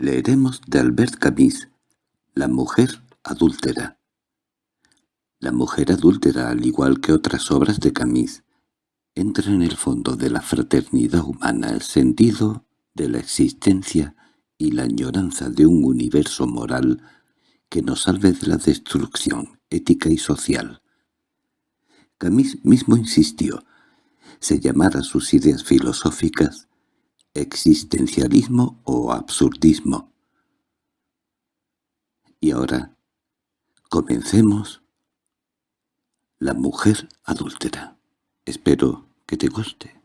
Leeremos de Albert Camus, La mujer adúltera. La mujer adúltera, al igual que otras obras de Camus, entra en el fondo de la fraternidad humana el sentido de la existencia y la añoranza de un universo moral que nos salve de la destrucción ética y social. Camus mismo insistió, se llamara sus ideas filosóficas existencialismo o absurdismo. Y ahora, comencemos. La mujer adúltera. Espero que te guste.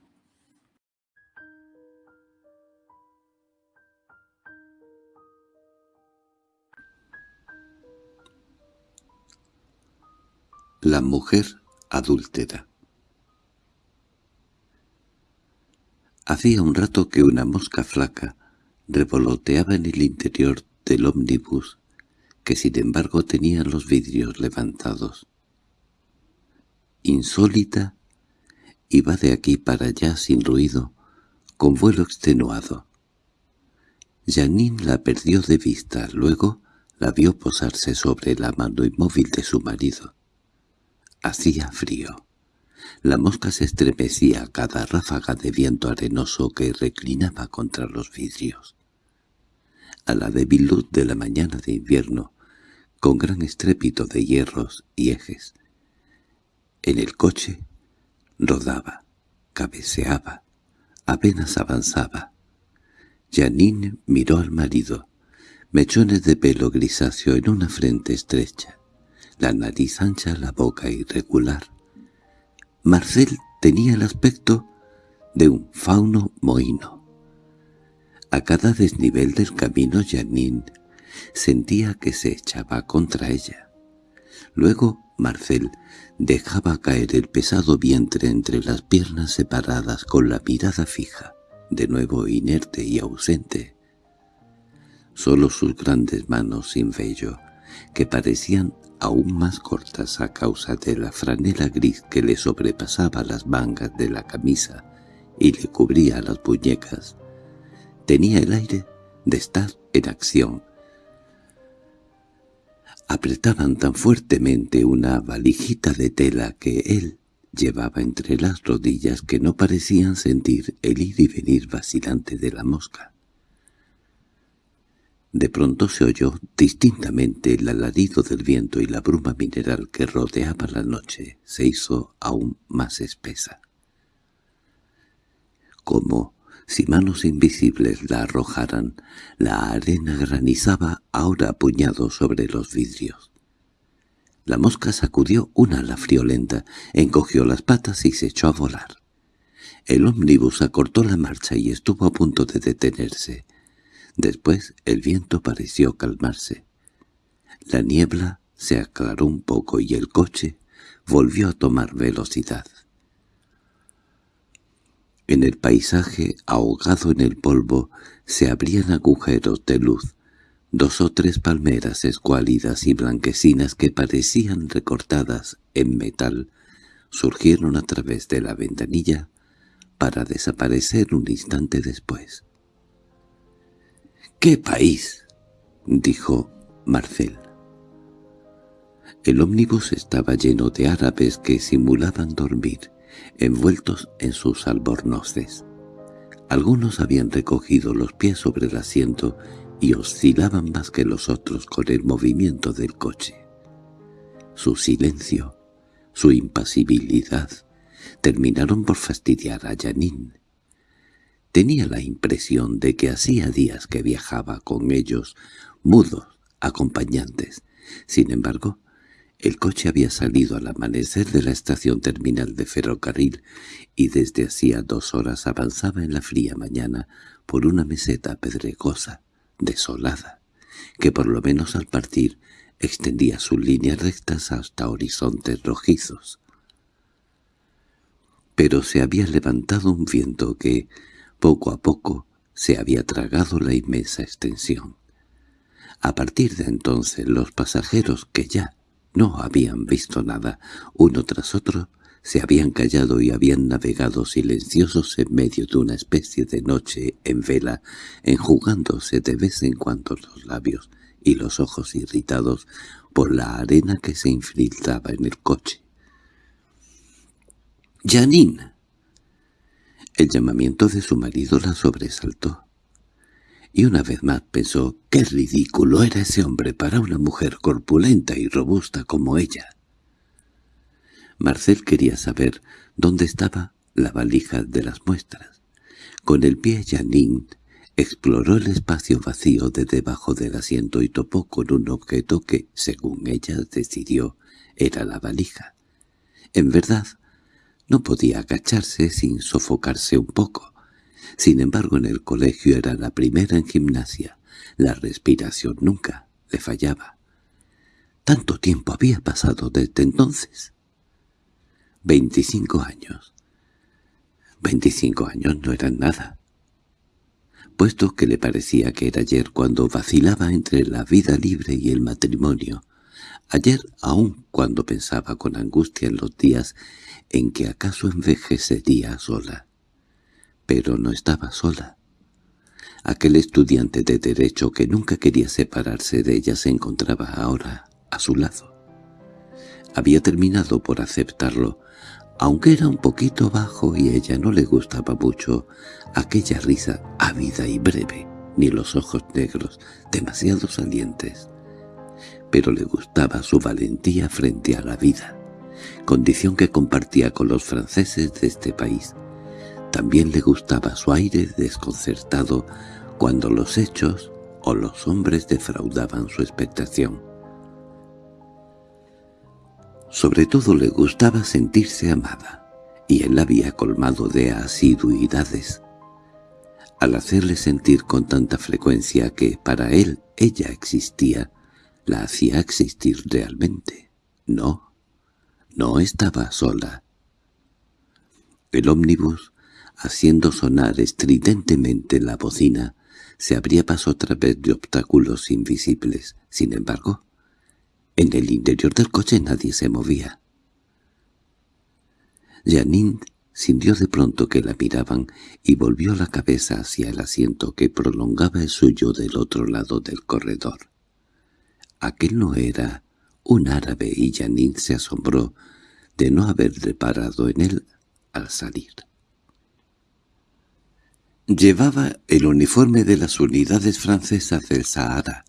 La mujer adúltera Hacía un rato que una mosca flaca revoloteaba en el interior del ómnibus, que sin embargo tenía los vidrios levantados. Insólita, iba de aquí para allá sin ruido, con vuelo extenuado. Janine la perdió de vista, luego la vio posarse sobre la mano inmóvil de su marido. Hacía frío. La mosca se estremecía a cada ráfaga de viento arenoso que reclinaba contra los vidrios. A la débil luz de la mañana de invierno, con gran estrépito de hierros y ejes. En el coche rodaba, cabeceaba, apenas avanzaba. Janine miró al marido, mechones de pelo grisáceo en una frente estrecha, la nariz ancha, la boca irregular, Marcel tenía el aspecto de un fauno mohino. A cada desnivel del camino Janine sentía que se echaba contra ella. Luego Marcel dejaba caer el pesado vientre entre las piernas separadas con la mirada fija, de nuevo inerte y ausente. Solo sus grandes manos sin vello, que parecían aún más cortas a causa de la franela gris que le sobrepasaba las mangas de la camisa y le cubría las muñecas. Tenía el aire de estar en acción. Apretaban tan fuertemente una valijita de tela que él llevaba entre las rodillas que no parecían sentir el ir y venir vacilante de la mosca. De pronto se oyó distintamente el alarido del viento y la bruma mineral que rodeaba la noche se hizo aún más espesa. Como si manos invisibles la arrojaran, la arena granizaba ahora a puñados sobre los vidrios. La mosca sacudió una ala friolenta, encogió las patas y se echó a volar. El ómnibus acortó la marcha y estuvo a punto de detenerse. Después el viento pareció calmarse. La niebla se aclaró un poco y el coche volvió a tomar velocidad. En el paisaje, ahogado en el polvo, se abrían agujeros de luz, dos o tres palmeras escuálidas y blanquecinas que parecían recortadas en metal, surgieron a través de la ventanilla para desaparecer un instante después. —¡Qué país! —dijo Marcel. El ómnibus estaba lleno de árabes que simulaban dormir, envueltos en sus albornoces. Algunos habían recogido los pies sobre el asiento y oscilaban más que los otros con el movimiento del coche. Su silencio, su impasibilidad, terminaron por fastidiar a Janine. Tenía la impresión de que hacía días que viajaba con ellos, mudos, acompañantes. Sin embargo, el coche había salido al amanecer de la estación terminal de ferrocarril y desde hacía dos horas avanzaba en la fría mañana por una meseta pedregosa, desolada, que por lo menos al partir extendía sus líneas rectas hasta horizontes rojizos. Pero se había levantado un viento que, poco a poco se había tragado la inmensa extensión. A partir de entonces los pasajeros que ya no habían visto nada, uno tras otro, se habían callado y habían navegado silenciosos en medio de una especie de noche en vela, enjugándose de vez en cuando los labios y los ojos irritados por la arena que se infiltraba en el coche. —¡Janine! El llamamiento de su marido la sobresaltó. Y una vez más pensó qué ridículo era ese hombre para una mujer corpulenta y robusta como ella. Marcel quería saber dónde estaba la valija de las muestras. Con el pie Janine exploró el espacio vacío de debajo del asiento y topó con un objeto que, según ella decidió, era la valija. En verdad, no podía agacharse sin sofocarse un poco. Sin embargo, en el colegio era la primera en gimnasia. La respiración nunca le fallaba. Tanto tiempo había pasado desde entonces. Veinticinco años. Veinticinco años no eran nada. Puesto que le parecía que era ayer cuando vacilaba entre la vida libre y el matrimonio, ayer aún cuando pensaba con angustia en los días en que acaso envejecería sola. Pero no estaba sola. Aquel estudiante de derecho que nunca quería separarse de ella se encontraba ahora a su lado. Había terminado por aceptarlo, aunque era un poquito bajo y ella no le gustaba mucho aquella risa ávida y breve, ni los ojos negros, demasiado salientes. Pero le gustaba su valentía frente a la vida, condición que compartía con los franceses de este país. También le gustaba su aire desconcertado cuando los hechos o los hombres defraudaban su expectación. Sobre todo le gustaba sentirse amada, y él la había colmado de asiduidades. Al hacerle sentir con tanta frecuencia que para él ella existía, la hacía existir realmente. No, no estaba sola. El ómnibus, haciendo sonar estridentemente la bocina, se abría paso a través de obstáculos invisibles. Sin embargo, en el interior del coche nadie se movía. Janine sintió de pronto que la miraban y volvió la cabeza hacia el asiento que prolongaba el suyo del otro lado del corredor. Aquel no era un árabe y Janine se asombró de no haber reparado en él al salir. Llevaba el uniforme de las unidades francesas del Sahara,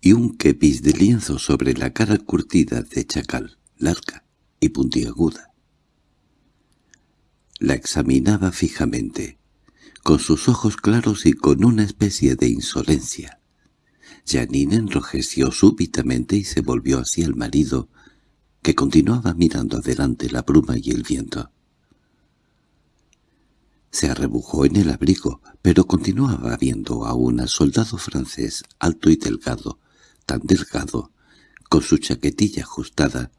y un kepis de lienzo sobre la cara curtida de chacal, larga y puntiaguda. La examinaba fijamente, con sus ojos claros y con una especie de insolencia. Janine enrojeció súbitamente y se volvió hacia el marido, que continuaba mirando adelante la bruma y el viento. Se arrebujó en el abrigo, pero continuaba viendo a un soldado francés alto y delgado, tan delgado, con su chaquetilla ajustada,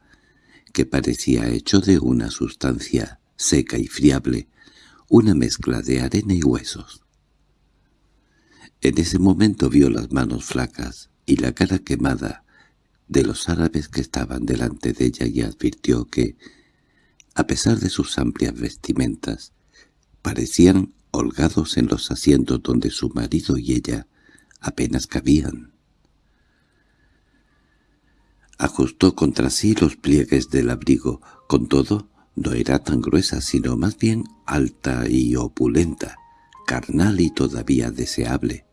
que parecía hecho de una sustancia seca y friable, una mezcla de arena y huesos. En ese momento vio las manos flacas y la cara quemada de los árabes que estaban delante de ella y advirtió que, a pesar de sus amplias vestimentas, parecían holgados en los asientos donde su marido y ella apenas cabían. Ajustó contra sí los pliegues del abrigo. Con todo, no era tan gruesa, sino más bien alta y opulenta, carnal y todavía deseable.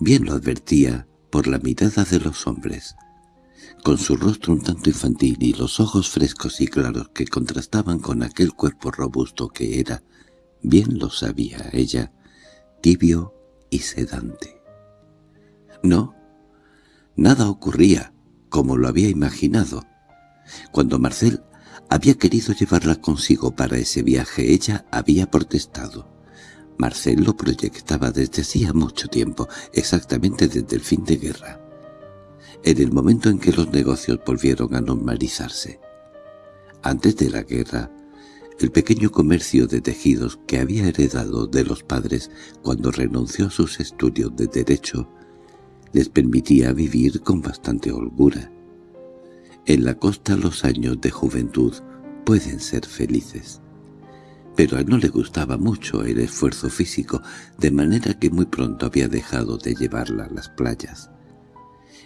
Bien lo advertía por la mirada de los hombres. Con su rostro un tanto infantil y los ojos frescos y claros que contrastaban con aquel cuerpo robusto que era, bien lo sabía ella, tibio y sedante. No, nada ocurría como lo había imaginado. Cuando Marcel había querido llevarla consigo para ese viaje, ella había protestado. Marcel lo proyectaba desde hacía mucho tiempo, exactamente desde el fin de guerra. En el momento en que los negocios volvieron a normalizarse. Antes de la guerra, el pequeño comercio de tejidos que había heredado de los padres cuando renunció a sus estudios de derecho les permitía vivir con bastante holgura. En la costa los años de juventud pueden ser felices. Pero a no le gustaba mucho el esfuerzo físico, de manera que muy pronto había dejado de llevarla a las playas.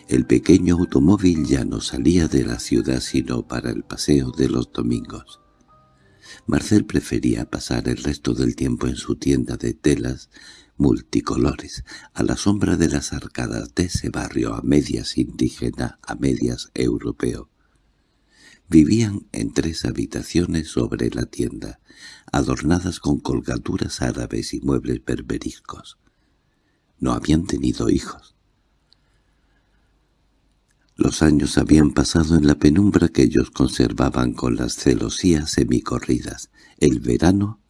El pequeño automóvil ya no salía de la ciudad sino para el paseo de los domingos. Marcel prefería pasar el resto del tiempo en su tienda de telas multicolores, a la sombra de las arcadas de ese barrio a medias indígena, a medias europeo. Vivían en tres habitaciones sobre la tienda, adornadas con colgaduras árabes y muebles berberiscos. No habían tenido hijos. Los años habían pasado en la penumbra que ellos conservaban con las celosías semicorridas, el verano,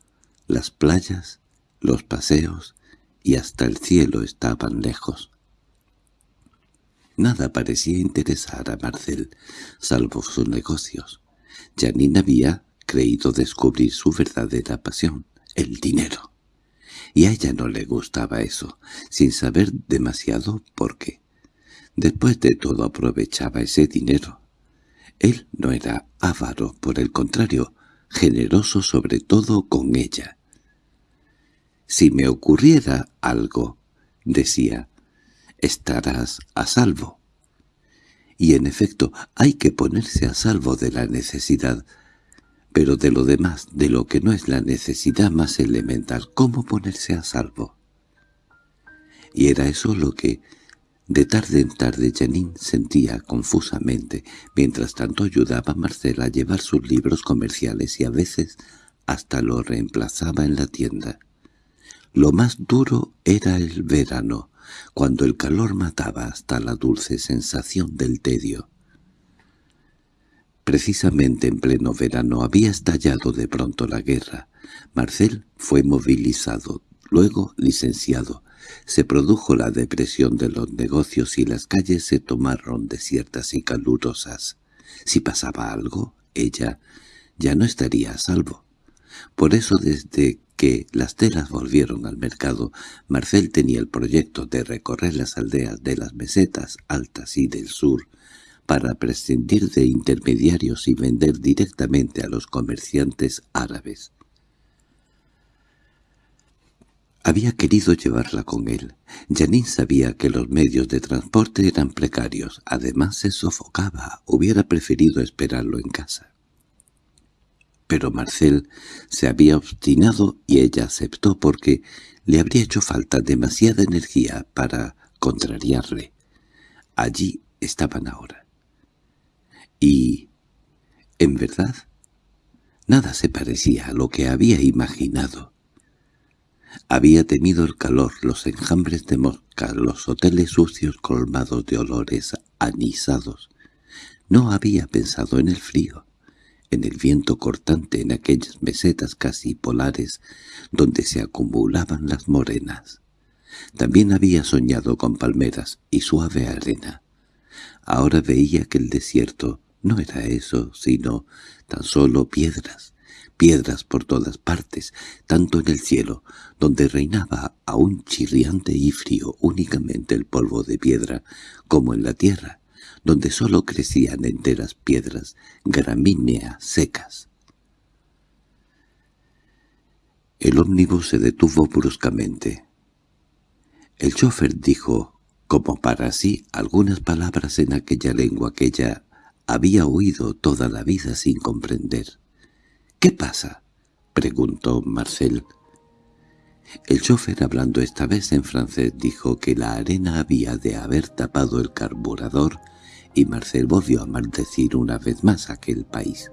las playas, los paseos y hasta el cielo estaban lejos. Nada parecía interesar a Marcel, salvo sus negocios. Janine había creído descubrir su verdadera pasión, el dinero. Y a ella no le gustaba eso, sin saber demasiado por qué. Después de todo aprovechaba ese dinero. Él no era avaro, por el contrario, generoso sobre todo con ella. «Si me ocurriera algo», decía, «estarás a salvo». Y en efecto hay que ponerse a salvo de la necesidad, pero de lo demás, de lo que no es la necesidad más elemental, ¿cómo ponerse a salvo? Y era eso lo que de tarde en tarde Janine sentía confusamente, mientras tanto ayudaba a Marcela a llevar sus libros comerciales y a veces hasta lo reemplazaba en la tienda. Lo más duro era el verano, cuando el calor mataba hasta la dulce sensación del tedio. Precisamente en pleno verano había estallado de pronto la guerra. Marcel fue movilizado, luego licenciado, se produjo la depresión de los negocios y las calles se tomaron desiertas y calurosas. Si pasaba algo, ella ya no estaría a salvo. Por eso desde que las telas volvieron al mercado, Marcel tenía el proyecto de recorrer las aldeas de las mesetas altas y del sur, para prescindir de intermediarios y vender directamente a los comerciantes árabes. Había querido llevarla con él. Janine sabía que los medios de transporte eran precarios. Además se sofocaba. Hubiera preferido esperarlo en casa. Pero Marcel se había obstinado y ella aceptó porque le habría hecho falta demasiada energía para contrariarle. Allí estaban ahora. Y, en verdad, nada se parecía a lo que había imaginado. Había temido el calor, los enjambres de mosca, los hoteles sucios colmados de olores anisados. No había pensado en el frío, en el viento cortante en aquellas mesetas casi polares donde se acumulaban las morenas. También había soñado con palmeras y suave arena. Ahora veía que el desierto no era eso, sino tan solo piedras, piedras por todas partes, tanto en el cielo, donde reinaba aún chirriante y frío únicamente el polvo de piedra, como en la tierra, donde sólo crecían enteras piedras, gramíneas secas. El ómnibus se detuvo bruscamente. El chofer dijo, como para sí, algunas palabras en aquella lengua que ella había oído toda la vida sin comprender. —¿Qué pasa? —preguntó Marcel. El chofer, hablando esta vez en francés, dijo que la arena había de haber tapado el carburador y Marcel volvió a maldecir una vez más aquel país.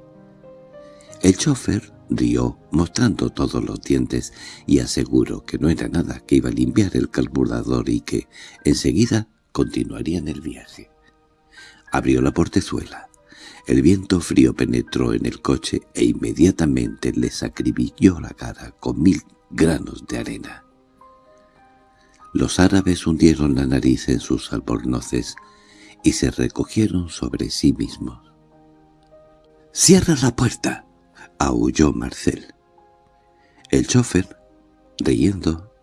El chofer rió, mostrando todos los dientes, y aseguró que no era nada, que iba a limpiar el carburador y que, enseguida, continuarían el viaje. Abrió la portezuela. El viento frío penetró en el coche e inmediatamente les acribilló la cara con mil granos de arena. Los árabes hundieron la nariz en sus albornoces y se recogieron sobre sí mismos. —¡Cierra la puerta! —aulló Marcel. El chofer, riendo,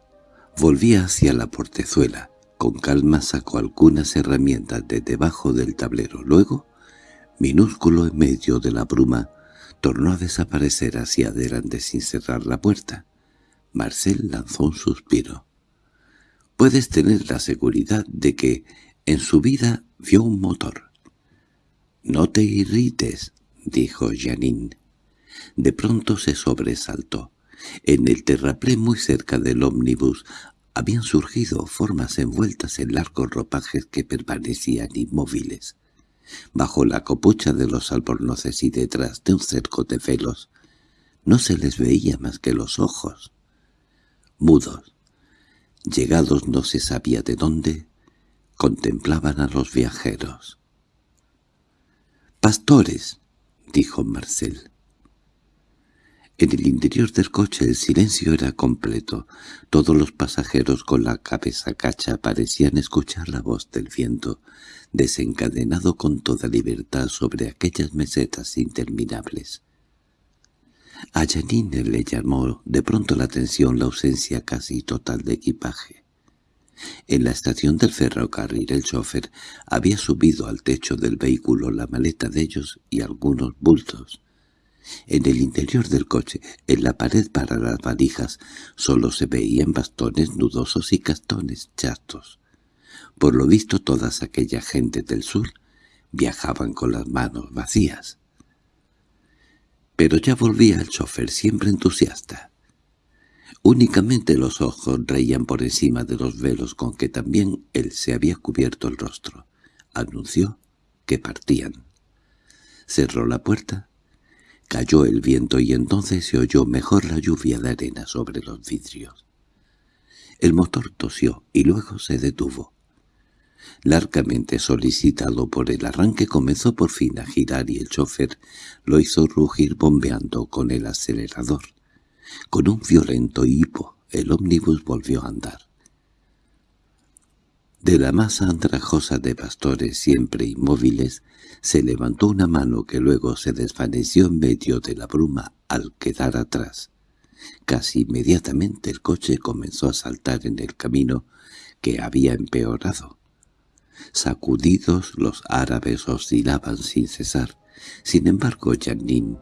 volvía hacia la portezuela. Con calma sacó algunas herramientas de debajo del tablero. Luego minúsculo en medio de la bruma, tornó a desaparecer hacia adelante sin cerrar la puerta. Marcel lanzó un suspiro. «Puedes tener la seguridad de que en su vida vio un motor». «No te irrites», dijo Janine. De pronto se sobresaltó. En el terraplén muy cerca del ómnibus habían surgido formas envueltas en largos ropajes que permanecían inmóviles. Bajo la copucha de los albornoces y detrás de un cerco de velos, no se les veía más que los ojos. Mudos, llegados no se sabía de dónde, contemplaban a los viajeros. «¡Pastores!» dijo Marcel. En el interior del coche el silencio era completo. Todos los pasajeros con la cabeza cacha parecían escuchar la voz del viento, desencadenado con toda libertad sobre aquellas mesetas interminables. A Janine le llamó de pronto la atención la ausencia casi total de equipaje. En la estación del ferrocarril el chofer había subido al techo del vehículo la maleta de ellos y algunos bultos. En el interior del coche, en la pared para las valijas, solo se veían bastones nudosos y castones chastos. Por lo visto todas aquella gente del sur viajaban con las manos vacías. Pero ya volvía el chofer siempre entusiasta. Únicamente los ojos reían por encima de los velos con que también él se había cubierto el rostro. Anunció que partían. Cerró la puerta Cayó el viento y entonces se oyó mejor la lluvia de arena sobre los vidrios. El motor tosió y luego se detuvo. Largamente solicitado por el arranque comenzó por fin a girar y el chofer lo hizo rugir bombeando con el acelerador. Con un violento hipo el ómnibus volvió a andar. De la masa andrajosa de pastores siempre inmóviles se levantó una mano que luego se desvaneció en medio de la bruma al quedar atrás. Casi inmediatamente el coche comenzó a saltar en el camino que había empeorado. Sacudidos los árabes oscilaban sin cesar. Sin embargo, Janine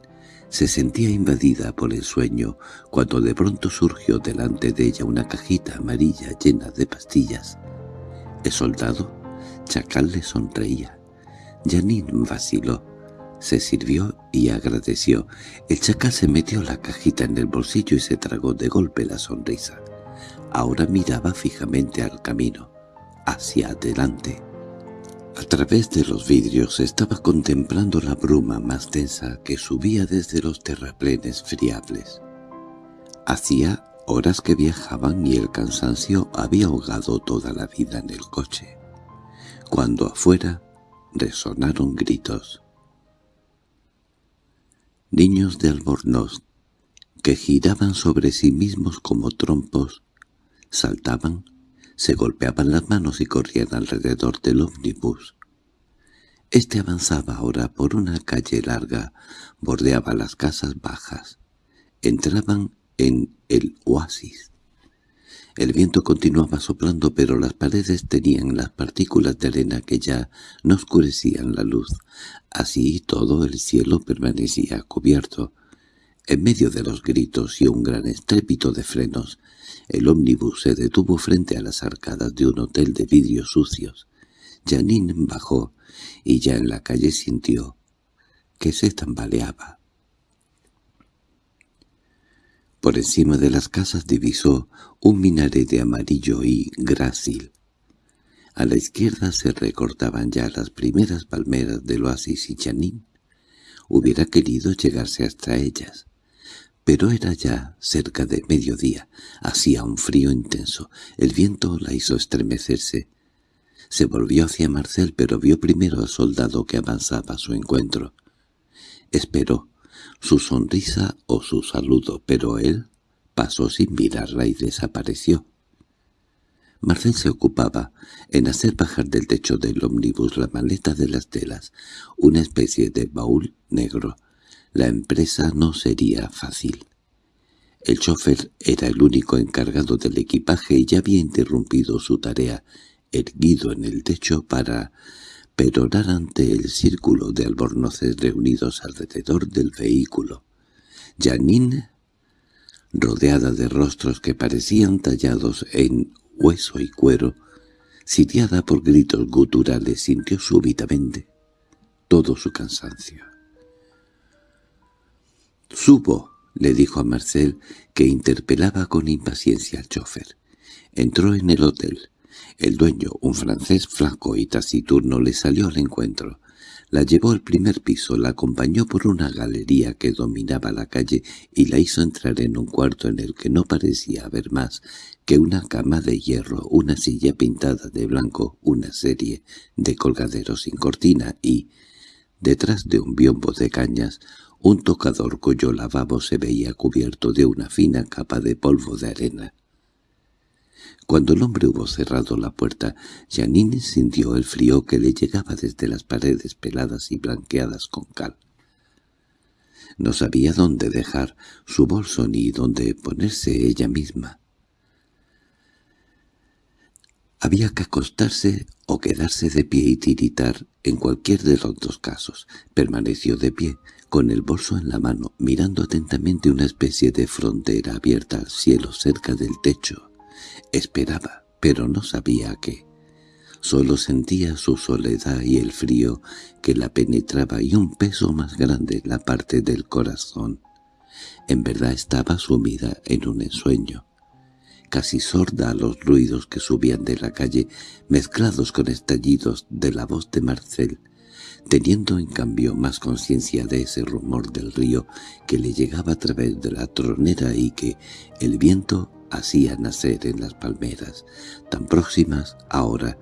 se sentía invadida por el sueño cuando de pronto surgió delante de ella una cajita amarilla llena de pastillas. El soldado, Chacal, le sonreía. Janine vaciló. Se sirvió y agradeció. El chacal se metió la cajita en el bolsillo y se tragó de golpe la sonrisa. Ahora miraba fijamente al camino, hacia adelante. A través de los vidrios estaba contemplando la bruma más densa que subía desde los terraplenes friables. Hacía horas que viajaban y el cansancio había ahogado toda la vida en el coche. Cuando afuera resonaron gritos. Niños de albornoz, que giraban sobre sí mismos como trompos, saltaban, se golpeaban las manos y corrían alrededor del ómnibus. Este avanzaba ahora por una calle larga, bordeaba las casas bajas. Entraban en el oasis. El viento continuaba soplando, pero las paredes tenían las partículas de arena que ya no oscurecían la luz. Así todo el cielo permanecía cubierto. En medio de los gritos y un gran estrépito de frenos, el ómnibus se detuvo frente a las arcadas de un hotel de vidrios sucios. Janine bajó, y ya en la calle sintió que se tambaleaba. Por encima de las casas divisó un minarete amarillo y grácil. A la izquierda se recortaban ya las primeras palmeras del oasis y Chanín hubiera querido llegarse hasta ellas. Pero era ya cerca de mediodía, hacía un frío intenso, el viento la hizo estremecerse. Se volvió hacia Marcel, pero vio primero al soldado que avanzaba a su encuentro. Esperó, su sonrisa o su saludo, pero él pasó sin mirarla y desapareció. Marcel se ocupaba en hacer bajar del techo del ómnibus la maleta de las telas, una especie de baúl negro. La empresa no sería fácil. El chofer era el único encargado del equipaje y ya había interrumpido su tarea, erguido en el techo para perorar ante el círculo de albornoces reunidos alrededor del vehículo. Janine, rodeada de rostros que parecían tallados en hueso y cuero, sitiada por gritos guturales, sintió súbitamente todo su cansancio. «Supo», le dijo a Marcel, que interpelaba con impaciencia al chofer. Entró en el hotel. El dueño, un francés flaco y taciturno, le salió al encuentro. La llevó al primer piso, la acompañó por una galería que dominaba la calle y la hizo entrar en un cuarto en el que no parecía haber más que una cama de hierro, una silla pintada de blanco, una serie de colgaderos sin cortina y, detrás de un biombo de cañas, un tocador cuyo lavabo se veía cubierto de una fina capa de polvo de arena. Cuando el hombre hubo cerrado la puerta, Janine sintió el frío que le llegaba desde las paredes peladas y blanqueadas con cal. No sabía dónde dejar su bolso ni dónde ponerse ella misma. Había que acostarse o quedarse de pie y tiritar en cualquier de los dos casos. Permaneció de pie, con el bolso en la mano, mirando atentamente una especie de frontera abierta al cielo cerca del techo. Esperaba, pero no sabía qué. Solo sentía su soledad y el frío que la penetraba y un peso más grande en la parte del corazón. En verdad estaba sumida en un ensueño, casi sorda a los ruidos que subían de la calle, mezclados con estallidos de la voz de Marcel, teniendo en cambio más conciencia de ese rumor del río que le llegaba a través de la tronera y que el viento hacía nacer en las palmeras, tan próximas ahora,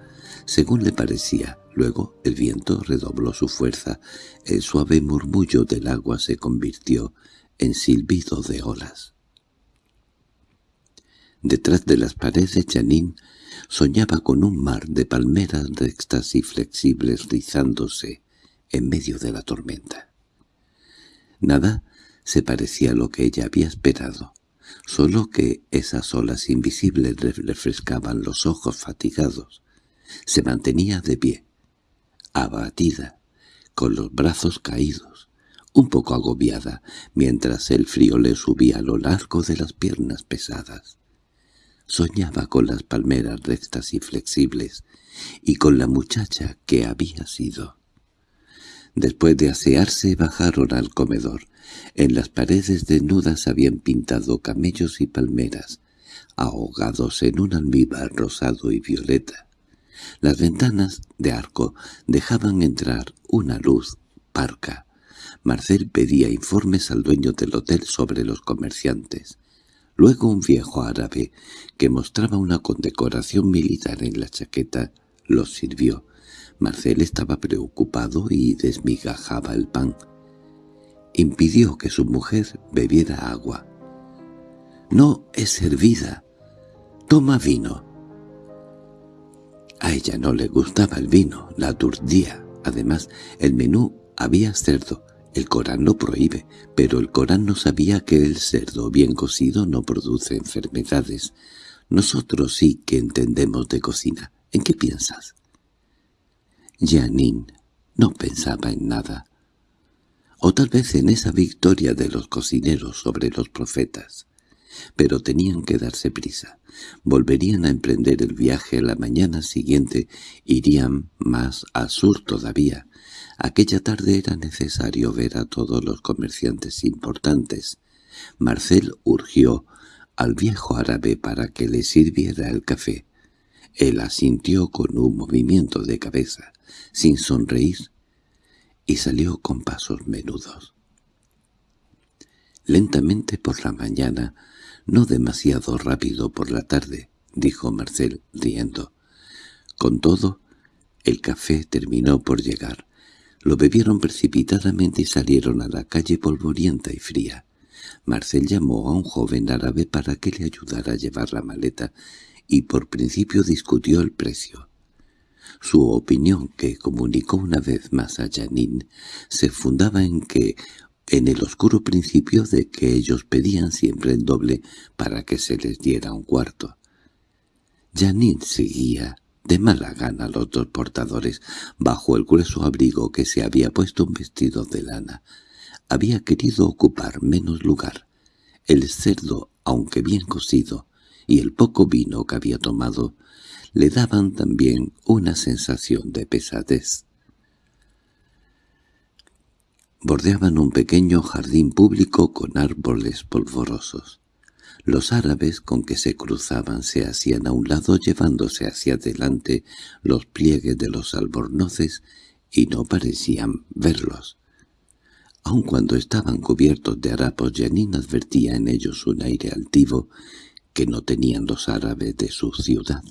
según le parecía. Luego el viento redobló su fuerza, el suave murmullo del agua se convirtió en silbido de olas. Detrás de las paredes Janine soñaba con un mar de palmeras rectas y flexibles rizándose en medio de la tormenta. Nada se parecía a lo que ella había esperado solo que esas olas invisibles le refrescaban los ojos fatigados. Se mantenía de pie, abatida, con los brazos caídos, un poco agobiada, mientras el frío le subía a lo largo de las piernas pesadas. Soñaba con las palmeras rectas y flexibles, y con la muchacha que había sido. Después de asearse bajaron al comedor. En las paredes desnudas habían pintado camellos y palmeras, ahogados en un almíbar rosado y violeta. Las ventanas de arco dejaban entrar una luz parca. Marcel pedía informes al dueño del hotel sobre los comerciantes. Luego un viejo árabe, que mostraba una condecoración militar en la chaqueta, los sirvió. Marcel estaba preocupado y desmigajaba el pan. Impidió que su mujer bebiera agua. «No es servida. Toma vino». A ella no le gustaba el vino, la aturdía. Además, el menú había cerdo. El Corán lo prohíbe, pero el Corán no sabía que el cerdo bien cocido no produce enfermedades. Nosotros sí que entendemos de cocina. ¿En qué piensas? Janine no pensaba en nada. O tal vez en esa victoria de los cocineros sobre los profetas. Pero tenían que darse prisa. Volverían a emprender el viaje la mañana siguiente. Irían más al sur todavía. Aquella tarde era necesario ver a todos los comerciantes importantes. Marcel urgió al viejo árabe para que le sirviera el café. Él asintió con un movimiento de cabeza sin sonreír, y salió con pasos menudos. Lentamente por la mañana, no demasiado rápido por la tarde, dijo Marcel riendo. Con todo, el café terminó por llegar. Lo bebieron precipitadamente y salieron a la calle polvorienta y fría. Marcel llamó a un joven árabe para que le ayudara a llevar la maleta y por principio discutió el precio. Su opinión, que comunicó una vez más a Janine, se fundaba en que en el oscuro principio de que ellos pedían siempre el doble para que se les diera un cuarto. Janine seguía de mala gana los dos portadores, bajo el grueso abrigo que se había puesto un vestido de lana. Había querido ocupar menos lugar. El cerdo, aunque bien cocido, y el poco vino que había tomado, le daban también una sensación de pesadez. Bordeaban un pequeño jardín público con árboles polvorosos. Los árabes con que se cruzaban se hacían a un lado llevándose hacia adelante los pliegues de los albornoces y no parecían verlos. Aun cuando estaban cubiertos de harapos, Janine advertía en ellos un aire altivo que no tenían los árabes de su ciudad.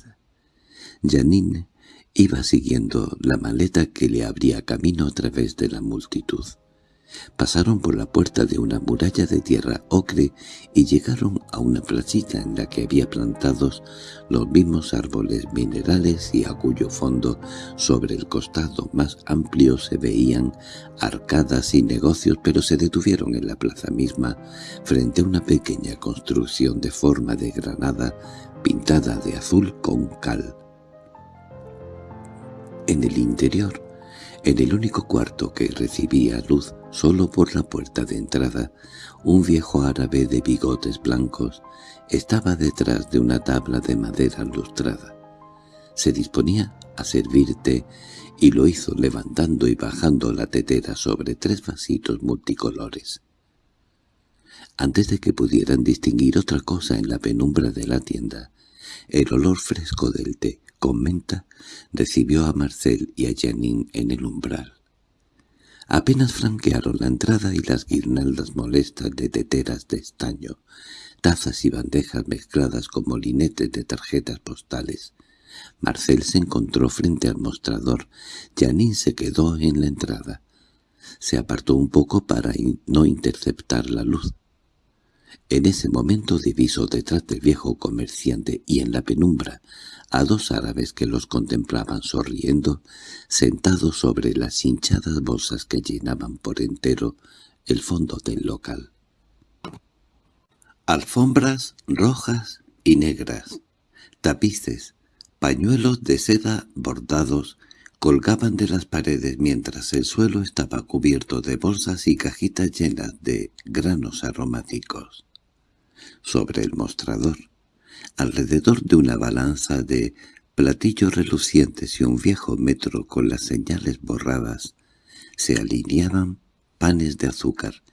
Janine iba siguiendo la maleta que le abría camino a través de la multitud. Pasaron por la puerta de una muralla de tierra ocre y llegaron a una placita en la que había plantados los mismos árboles minerales y a cuyo fondo, sobre el costado más amplio, se veían arcadas y negocios, pero se detuvieron en la plaza misma, frente a una pequeña construcción de forma de granada pintada de azul con cal. En el interior, en el único cuarto que recibía luz, Solo por la puerta de entrada, un viejo árabe de bigotes blancos estaba detrás de una tabla de madera lustrada. Se disponía a servirte y lo hizo levantando y bajando la tetera sobre tres vasitos multicolores. Antes de que pudieran distinguir otra cosa en la penumbra de la tienda, el olor fresco del té con menta recibió a Marcel y a Janine en el umbral. Apenas franquearon la entrada y las guirnaldas molestas de teteras de estaño, tazas y bandejas mezcladas con molinetes de tarjetas postales. Marcel se encontró frente al mostrador. Janine se quedó en la entrada. Se apartó un poco para no interceptar la luz. En ese momento divisó detrás del viejo comerciante y en la penumbra a dos árabes que los contemplaban sonriendo, sentados sobre las hinchadas bolsas que llenaban por entero el fondo del local. Alfombras rojas y negras, tapices, pañuelos de seda bordados, colgaban de las paredes mientras el suelo estaba cubierto de bolsas y cajitas llenas de granos aromáticos. Sobre el mostrador, alrededor de una balanza de platillos relucientes y un viejo metro con las señales borradas, se alineaban panes de azúcar,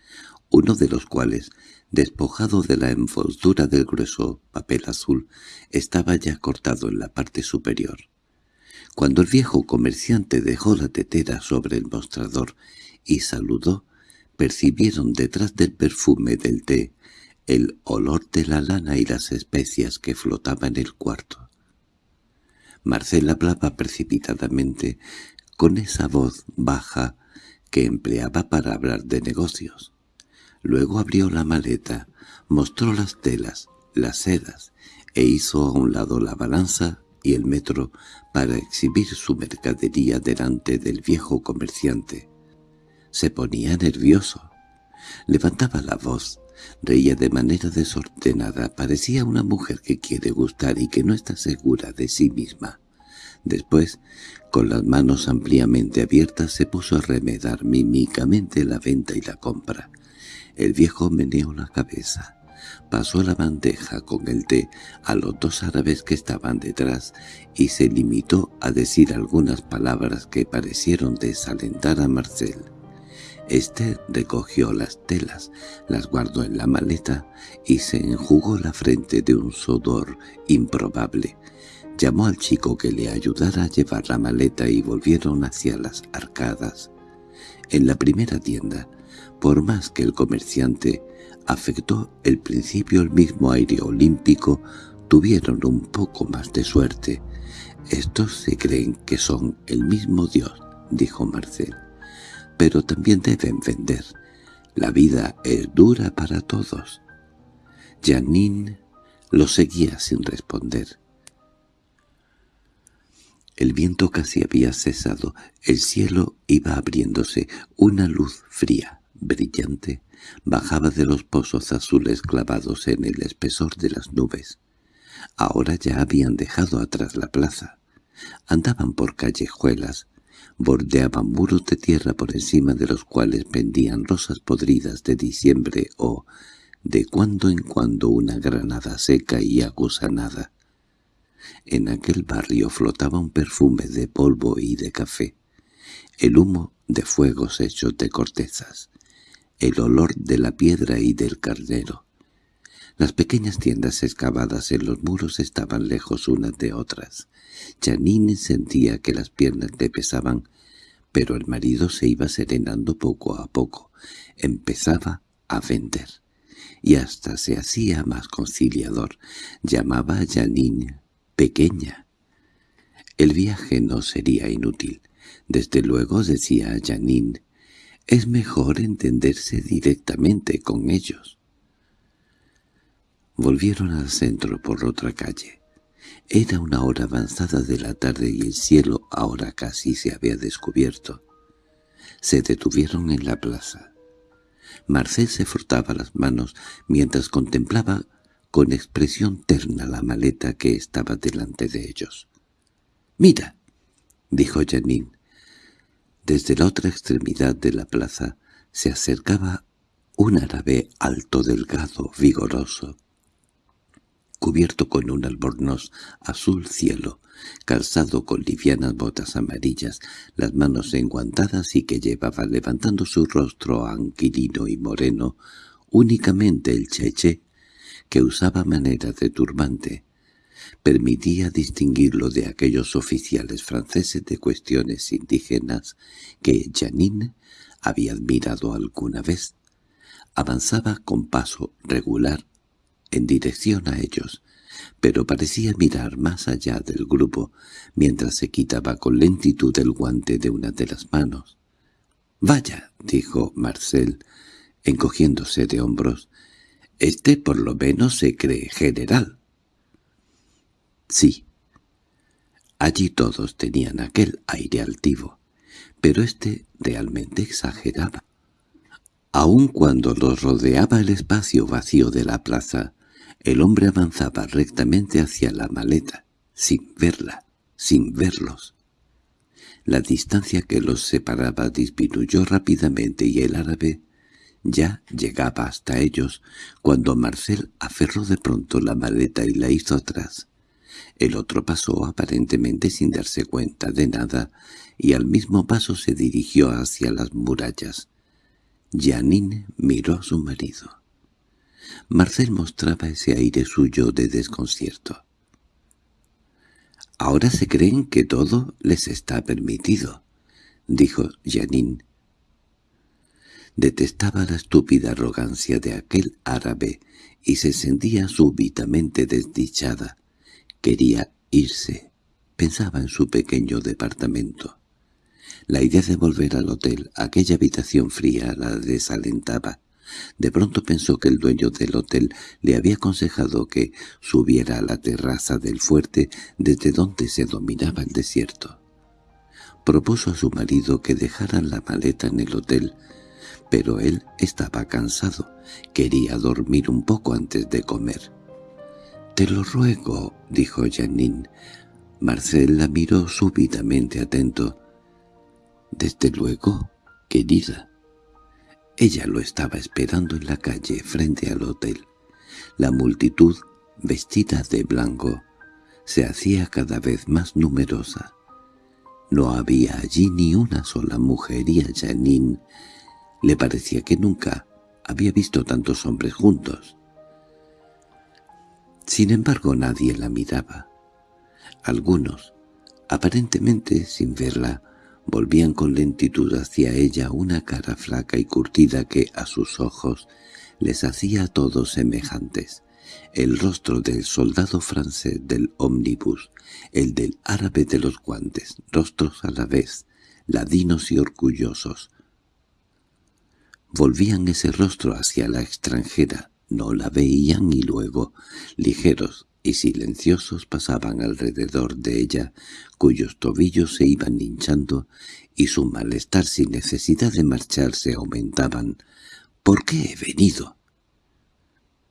uno de los cuales, despojado de la envoltura del grueso papel azul, estaba ya cortado en la parte superior. Cuando el viejo comerciante dejó la tetera sobre el mostrador y saludó, percibieron detrás del perfume del té el olor de la lana y las especias que flotaban en el cuarto. Marcela hablaba precipitadamente, con esa voz baja que empleaba para hablar de negocios. Luego abrió la maleta, mostró las telas, las sedas, e hizo a un lado la balanza y el metro para exhibir su mercadería delante del viejo comerciante. Se ponía nervioso. Levantaba la voz, Reía de manera desordenada, parecía una mujer que quiere gustar y que no está segura de sí misma. Después, con las manos ampliamente abiertas, se puso a remedar mímicamente la venta y la compra. El viejo meneó la cabeza. Pasó la bandeja con el té a los dos árabes que estaban detrás y se limitó a decir algunas palabras que parecieron desalentar a Marcel. Este recogió las telas, las guardó en la maleta y se enjugó la frente de un sudor improbable. Llamó al chico que le ayudara a llevar la maleta y volvieron hacia las arcadas. En la primera tienda, por más que el comerciante afectó el principio el mismo aire olímpico, tuvieron un poco más de suerte. «Estos se creen que son el mismo Dios», dijo Marcel pero también deben vender. La vida es dura para todos. Janine lo seguía sin responder. El viento casi había cesado, el cielo iba abriéndose, una luz fría, brillante, bajaba de los pozos azules clavados en el espesor de las nubes. Ahora ya habían dejado atrás la plaza. Andaban por callejuelas, bordeaban muros de tierra por encima de los cuales pendían rosas podridas de diciembre o, de cuando en cuando, una granada seca y agusanada. En aquel barrio flotaba un perfume de polvo y de café, el humo de fuegos hechos de cortezas, el olor de la piedra y del carnero. Las pequeñas tiendas excavadas en los muros estaban lejos unas de otras. Janine sentía que las piernas le pesaban, pero el marido se iba serenando poco a poco. Empezaba a vender. Y hasta se hacía más conciliador. Llamaba a Janine pequeña. El viaje no sería inútil. Desde luego, decía Janine, es mejor entenderse directamente con ellos. Volvieron al centro por otra calle. Era una hora avanzada de la tarde y el cielo ahora casi se había descubierto. Se detuvieron en la plaza. Marcel se frotaba las manos mientras contemplaba con expresión terna la maleta que estaba delante de ellos. —¡Mira! —dijo Janine. Desde la otra extremidad de la plaza se acercaba un árabe alto, delgado, vigoroso, cubierto con un albornoz azul cielo, calzado con livianas botas amarillas, las manos enguantadas y que llevaba levantando su rostro anquilino y moreno únicamente el cheche que usaba manera de turbante, permitía distinguirlo de aquellos oficiales franceses de cuestiones indígenas que Janine había admirado alguna vez. Avanzaba con paso regular en dirección a ellos, pero parecía mirar más allá del grupo mientras se quitaba con lentitud el guante de una de las manos. «Vaya», dijo Marcel, encogiéndose de hombros, «este por lo menos se cree general». Sí. Allí todos tenían aquel aire altivo, pero éste realmente exageraba. Aun cuando los rodeaba el espacio vacío de la plaza, el hombre avanzaba rectamente hacia la maleta, sin verla, sin verlos. La distancia que los separaba disminuyó rápidamente y el árabe ya llegaba hasta ellos cuando Marcel aferró de pronto la maleta y la hizo atrás. El otro pasó aparentemente sin darse cuenta de nada y al mismo paso se dirigió hacia las murallas. Janine miró a su marido. Marcel mostraba ese aire suyo de desconcierto. «Ahora se creen que todo les está permitido», dijo Janine. Detestaba la estúpida arrogancia de aquel árabe y se sentía súbitamente desdichada. Quería irse. Pensaba en su pequeño departamento. La idea de volver al hotel, aquella habitación fría, la desalentaba. De pronto pensó que el dueño del hotel le había aconsejado que subiera a la terraza del fuerte desde donde se dominaba el desierto. Propuso a su marido que dejaran la maleta en el hotel, pero él estaba cansado, quería dormir un poco antes de comer. —Te lo ruego —dijo Janine. Marcel la miró súbitamente atento. —Desde luego, querida. Ella lo estaba esperando en la calle frente al hotel. La multitud, vestida de blanco, se hacía cada vez más numerosa. No había allí ni una sola mujer y a Janine le parecía que nunca había visto tantos hombres juntos. Sin embargo nadie la miraba. Algunos, aparentemente sin verla, volvían con lentitud hacia ella una cara flaca y curtida que a sus ojos les hacía a todos semejantes. El rostro del soldado francés del ómnibus, el del árabe de los guantes, rostros a la vez, ladinos y orgullosos. Volvían ese rostro hacia la extranjera, no la veían y luego, ligeros y silenciosos pasaban alrededor de ella, cuyos tobillos se iban hinchando y su malestar sin necesidad de marcharse aumentaban. —¿Por qué he venido?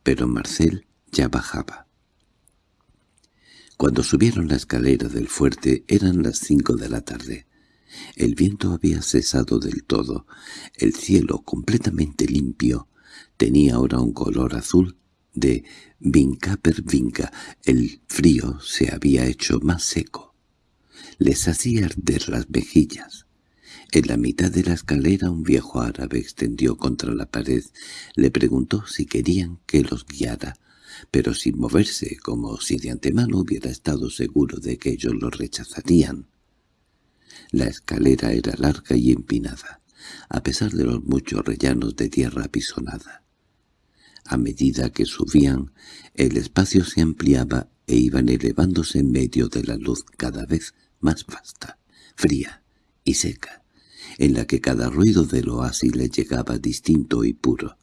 Pero Marcel ya bajaba. Cuando subieron la escalera del fuerte eran las cinco de la tarde. El viento había cesado del todo. El cielo, completamente limpio, tenía ahora un color azul de vinca per vinca. El frío se había hecho más seco. Les hacía arder las mejillas. En la mitad de la escalera un viejo árabe extendió contra la pared. Le preguntó si querían que los guiara, pero sin moverse, como si de antemano hubiera estado seguro de que ellos lo rechazarían. La escalera era larga y empinada, a pesar de los muchos rellanos de tierra apisonada. A medida que subían, el espacio se ampliaba e iban elevándose en medio de la luz cada vez más vasta, fría y seca, en la que cada ruido del oasis le llegaba distinto y puro.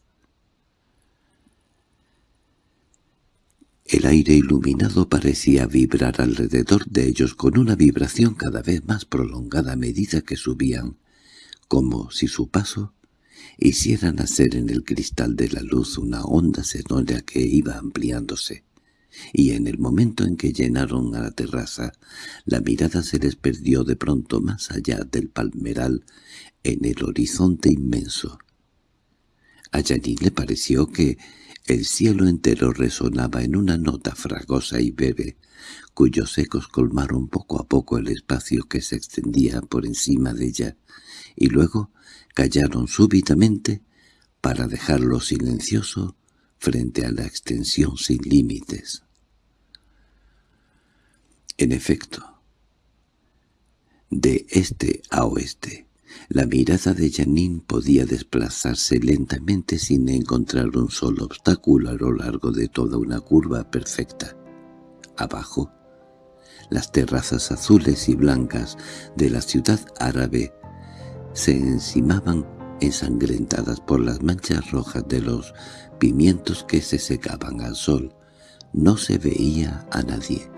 El aire iluminado parecía vibrar alrededor de ellos con una vibración cada vez más prolongada a medida que subían, como si su paso hiciera nacer en el cristal de la luz una onda sonora que iba ampliándose. Y en el momento en que llenaron a la terraza, la mirada se les perdió de pronto más allá del palmeral en el horizonte inmenso. A Janine le pareció que el cielo entero resonaba en una nota fragosa y breve, cuyos ecos colmaron poco a poco el espacio que se extendía por encima de ella, y luego callaron súbitamente para dejarlo silencioso frente a la extensión sin límites. En efecto, de este a oeste, la mirada de Janine podía desplazarse lentamente sin encontrar un solo obstáculo a lo largo de toda una curva perfecta. Abajo, las terrazas azules y blancas de la ciudad árabe se encimaban ensangrentadas por las manchas rojas de los pimientos que se secaban al sol. No se veía a nadie,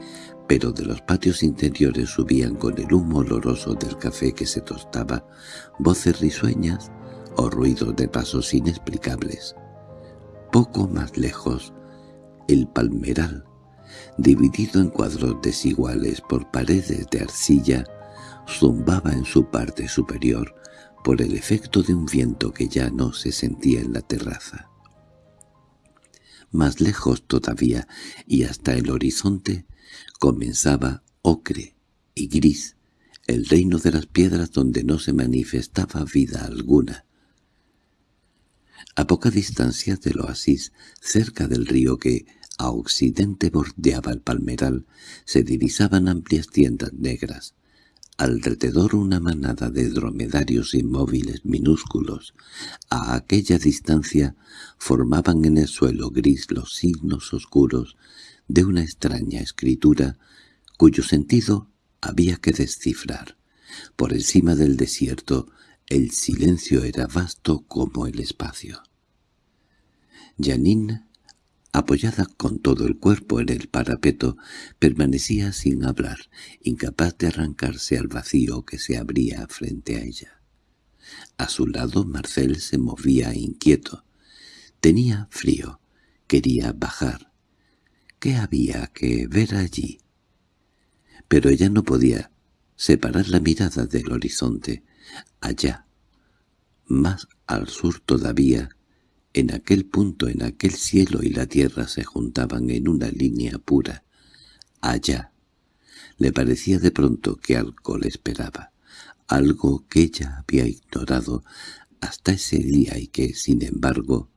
pero de los patios interiores subían con el humo oloroso del café que se tostaba, voces risueñas o ruidos de pasos inexplicables. Poco más lejos, el palmeral, dividido en cuadros desiguales por paredes de arcilla, zumbaba en su parte superior por el efecto de un viento que ya no se sentía en la terraza. Más lejos todavía, y hasta el horizonte, Comenzaba ocre y gris, el reino de las piedras donde no se manifestaba vida alguna. A poca distancia del oasis, cerca del río que a occidente bordeaba el palmeral, se divisaban amplias tiendas negras. Alrededor una manada de dromedarios inmóviles minúsculos. A aquella distancia formaban en el suelo gris los signos oscuros de una extraña escritura cuyo sentido había que descifrar. Por encima del desierto el silencio era vasto como el espacio. Janine, apoyada con todo el cuerpo en el parapeto, permanecía sin hablar, incapaz de arrancarse al vacío que se abría frente a ella. A su lado Marcel se movía inquieto. Tenía frío, quería bajar, ¿Qué había que ver allí? Pero ella no podía separar la mirada del horizonte. Allá, más al sur todavía, en aquel punto en aquel cielo y la tierra se juntaban en una línea pura. Allá. Le parecía de pronto que algo le esperaba, algo que ella había ignorado hasta ese día y que, sin embargo,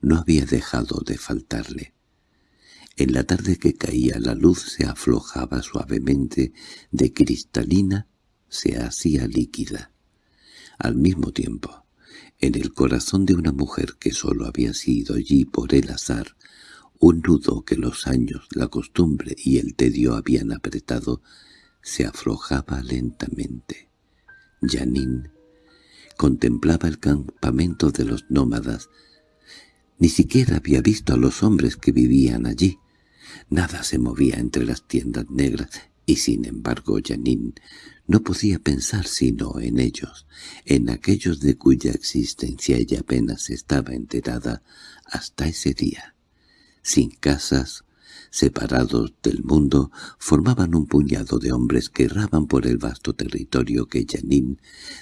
no había dejado de faltarle. En la tarde que caía la luz se aflojaba suavemente, de cristalina se hacía líquida. Al mismo tiempo, en el corazón de una mujer que sólo había sido allí por el azar, un nudo que los años, la costumbre y el tedio habían apretado, se aflojaba lentamente. Janine contemplaba el campamento de los nómadas. Ni siquiera había visto a los hombres que vivían allí. Nada se movía entre las tiendas negras y sin embargo Janine no podía pensar sino en ellos, en aquellos de cuya existencia ella apenas estaba enterada hasta ese día, sin casas, separados del mundo, formaban un puñado de hombres que erraban por el vasto territorio que Janine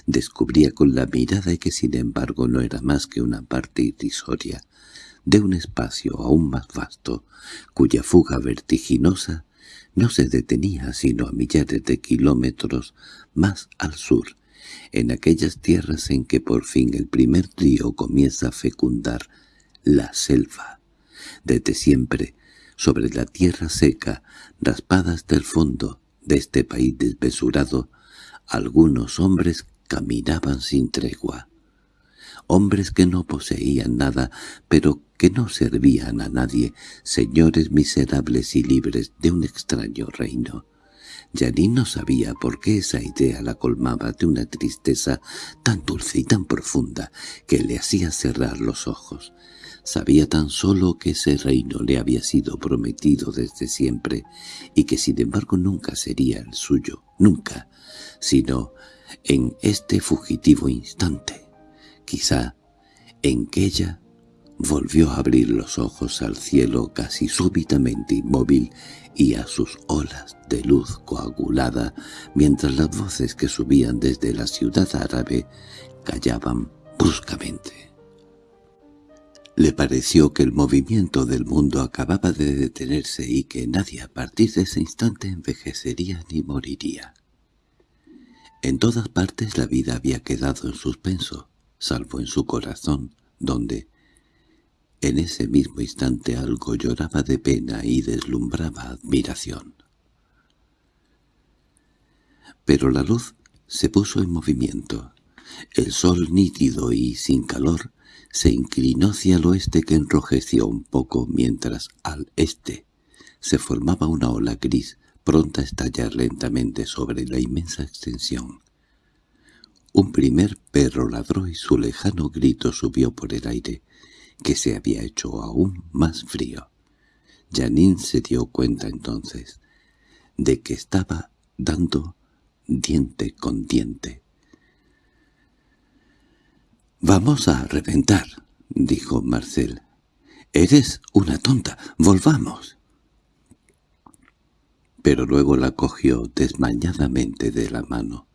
descubría con la mirada y que sin embargo no era más que una parte irrisoria de un espacio aún más vasto, cuya fuga vertiginosa no se detenía sino a millares de kilómetros más al sur, en aquellas tierras en que por fin el primer río comienza a fecundar la selva. Desde siempre, sobre la tierra seca, raspada hasta el fondo de este país desmesurado, algunos hombres caminaban sin tregua. Hombres que no poseían nada, pero que no servían a nadie, señores miserables y libres de un extraño reino. Janine no sabía por qué esa idea la colmaba de una tristeza tan dulce y tan profunda que le hacía cerrar los ojos. Sabía tan solo que ese reino le había sido prometido desde siempre y que sin embargo nunca sería el suyo, nunca, sino en este fugitivo instante. Quizá en que ella volvió a abrir los ojos al cielo casi súbitamente inmóvil y a sus olas de luz coagulada, mientras las voces que subían desde la ciudad árabe callaban bruscamente. Le pareció que el movimiento del mundo acababa de detenerse y que nadie a partir de ese instante envejecería ni moriría. En todas partes la vida había quedado en suspenso, salvo en su corazón, donde, en ese mismo instante algo lloraba de pena y deslumbraba admiración. Pero la luz se puso en movimiento. El sol nítido y sin calor se inclinó hacia el oeste que enrojeció un poco mientras al este se formaba una ola gris pronta a estallar lentamente sobre la inmensa extensión. Un primer perro ladró y su lejano grito subió por el aire, que se había hecho aún más frío. Janine se dio cuenta entonces de que estaba dando diente con diente. «Vamos a reventar», dijo Marcel. «Eres una tonta, volvamos». Pero luego la cogió desmañadamente de la mano.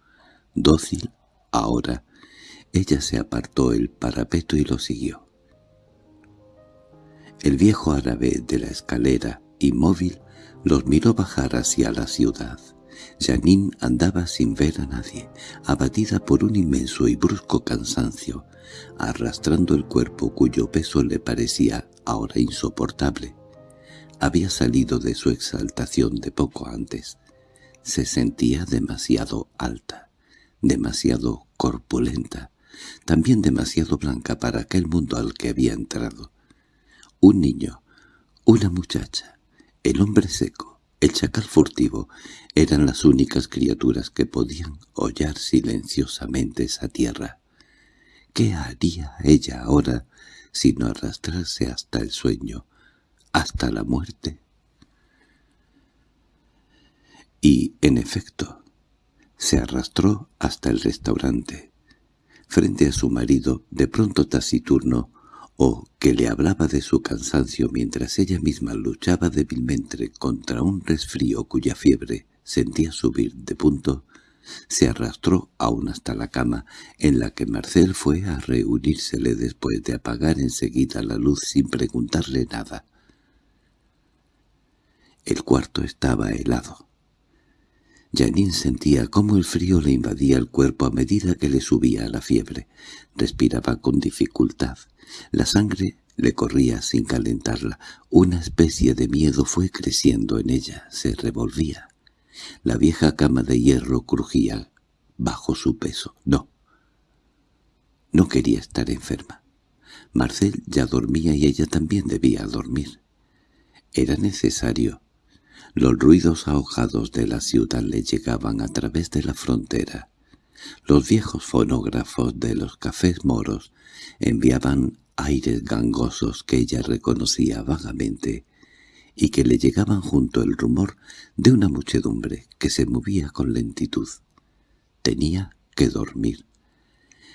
Dócil, ahora, ella se apartó el parapeto y lo siguió. El viejo árabe de la escalera, inmóvil, los miró bajar hacia la ciudad. Janine andaba sin ver a nadie, abatida por un inmenso y brusco cansancio, arrastrando el cuerpo cuyo peso le parecía ahora insoportable. Había salido de su exaltación de poco antes. Se sentía demasiado alta, demasiado corpulenta, también demasiado blanca para aquel mundo al que había entrado. Un niño, una muchacha, el hombre seco, el chacal furtivo, eran las únicas criaturas que podían hollar silenciosamente esa tierra. ¿Qué haría ella ahora sino arrastrarse hasta el sueño, hasta la muerte? Y, en efecto, se arrastró hasta el restaurante. Frente a su marido, de pronto taciturno, o que le hablaba de su cansancio mientras ella misma luchaba débilmente contra un resfrío cuya fiebre sentía subir de punto, se arrastró aún hasta la cama, en la que Marcel fue a reunírsele después de apagar enseguida la luz sin preguntarle nada. El cuarto estaba helado. Janine sentía cómo el frío le invadía el cuerpo a medida que le subía la fiebre. Respiraba con dificultad. La sangre le corría sin calentarla. Una especie de miedo fue creciendo en ella, se revolvía. La vieja cama de hierro crujía bajo su peso. No. No quería estar enferma. Marcel ya dormía y ella también debía dormir. Era necesario. Los ruidos ahogados de la ciudad le llegaban a través de la frontera. Los viejos fonógrafos de los cafés moros enviaban aires gangosos que ella reconocía vagamente y que le llegaban junto el rumor de una muchedumbre que se movía con lentitud. Tenía que dormir.